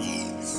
Peace.